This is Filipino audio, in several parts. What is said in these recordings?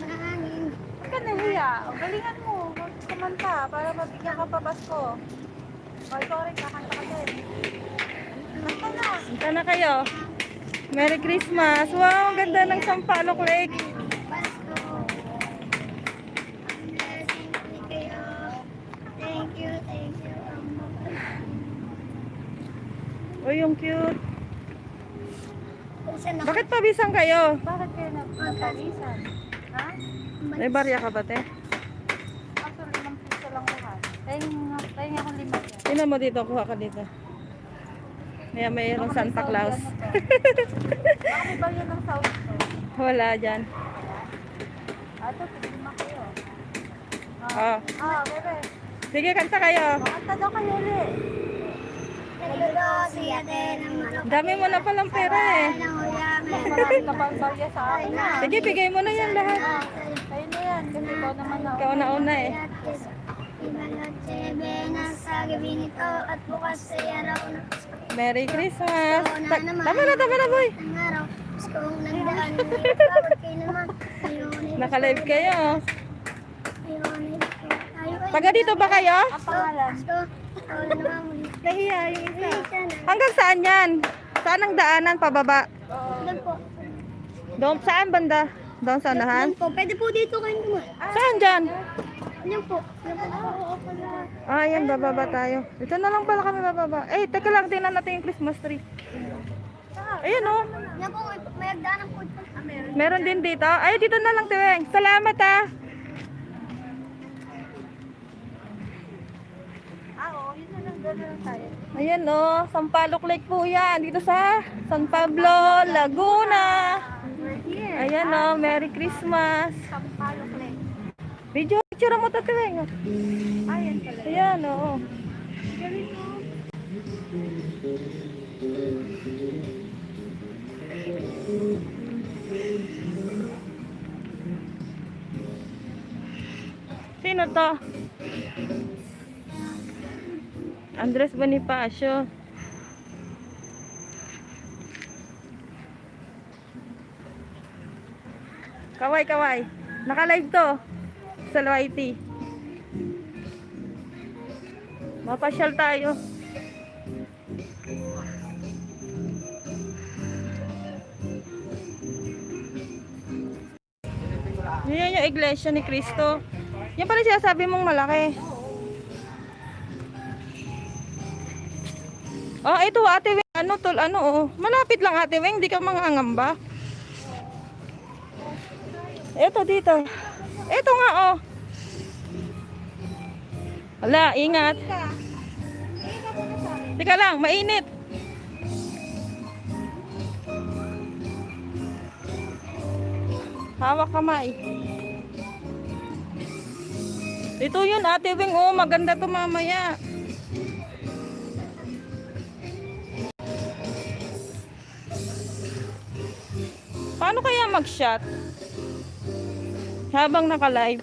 Hangin. Huwag ka nahiya. Ang galingan mo. Huwag kumanta para mabigyan ka pa Pasko. O, rin, kakanta ka din. Kanta na. Punta na kayo. Merry Christmas. Wow, ang ganda ng Sampaloc Lake. Thank you, thank you. Uy, yung cute. Bakit pabisang kayo? Bakit kayo nagpapalisan? Ha? May barya ka ba, te? Actually, limang piso lang lahat. Tayo nga, tayo nga akong lima yan. Tingnan mo dito, kuha ka dito. May mayroong Santa Claus. Baka may bagyan ng South to. Wala dyan. Ato, lima kayo. Oh. Ah, bebe. Sige, kanta kayo. Makanta daw kayo ulit. Dami mo na palang pera eh. Marami ka pang barya sa akin. Sige, bigay mo na yan lahat. Kayo na yan, kasi ikaw naman na. Ikaw na una eh. Merry Christmas. Ta- tama na, tama na, boy. Naka-live kayo. Taga dito ba kayo? Nahiya yung isa. Hanggang saan yan? Saan ang daanan pababa? Doon po. Doon, saan banda? Doon sa unahan? Doon po. Pwede po dito kayo naman. Saan dyan? Yan po. Pala. Ah, yan, bababa tayo. Ito na lang pala kami bababa. Eh, teka lang, tingnan natin yung Christmas tree. Ayan oh. Yan po. may- agdanan po. Ah, meron. Din dito. Ay, dito na lang, Tiweng. Salamat ah. Ah, Ayan oh, Sampaloc Lake po yan. Dito sa San Pablo, Laguna. Ayan oh, Merry Christmas. Sampalo Play. Video picture mo to, Tiweng. Ayan pala. Ayan oh. Galing mo. Sino to? Andres Bonifacio. Kaway, kaway. Naka-live to. Sa YT. Mapasyal tayo. Yan yung iglesia ni Cristo. Yan pala siya sabi mong malaki. Oh, ito ate Weng. Ano tol, ano oh. Malapit lang ate Weng, di ka mangangamba. Ito dito. Ito nga oh. Wala, ingat. Teka lang, mainit. Hawak kamay. Ito yun, ate Wing. Oh, maganda to mamaya. Paano kaya mag-shot? Habang naka-live.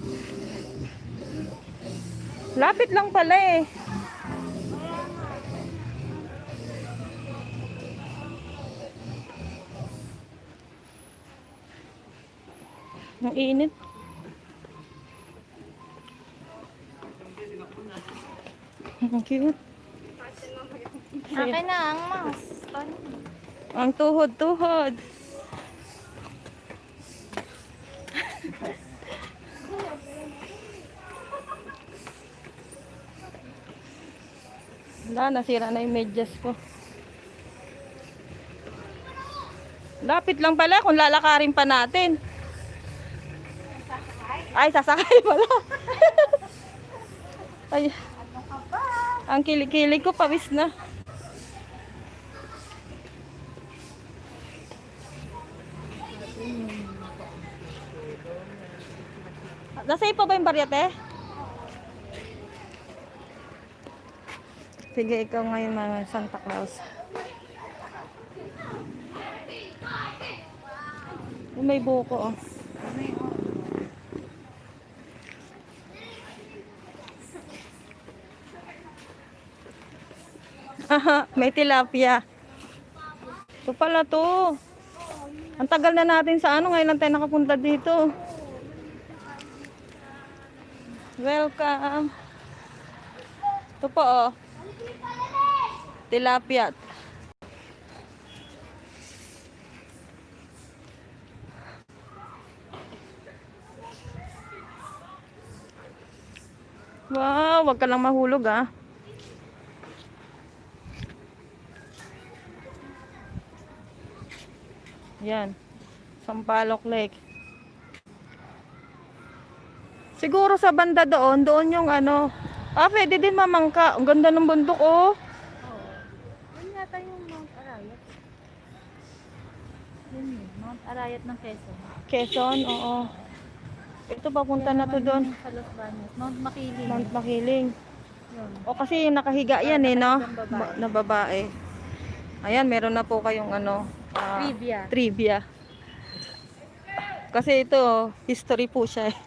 Lapit lang pala eh. Ang init. Ang cute. Akin na ang mouse. Ang tuhod-tuhod. Wala, nasira na yung medyas ko. Lapit lang pala kung lalakarin pa natin. Ay, sasakay pala. Ay, ang kilikili ko, pawis na. Nasa pa ba yung baryate? Sige, ikaw ngayon mga Santa Claus. Oh, May buko oh. Aha, may tilapia. Ito pala to. Ang tagal na natin sa ano, ngayon lang tayo nakapunta dito. Welcome. Ito po oh. Tilapia. Wow, wag ka lang mahulog ah. Yan. Sampaloc Lake. Siguro sa banda doon, doon yung ano. Ah, pwede din mamangka. Ang ganda ng bundok oh. Oo. Yun yata yung Mount Arayat. Yun yun, Mount Arayat ng Quezon. Quezon, oo. Ito papunta Yan na to doon. Sa Los Baños. Mount Makiling. Mount Makiling. Yun. O kasi yung nakahiga yan eh, no? Babae. Ba- Na babae. Ayan, meron na po kayong ano, ah, Trivia. trivia. Kasi ito, history po siya eh.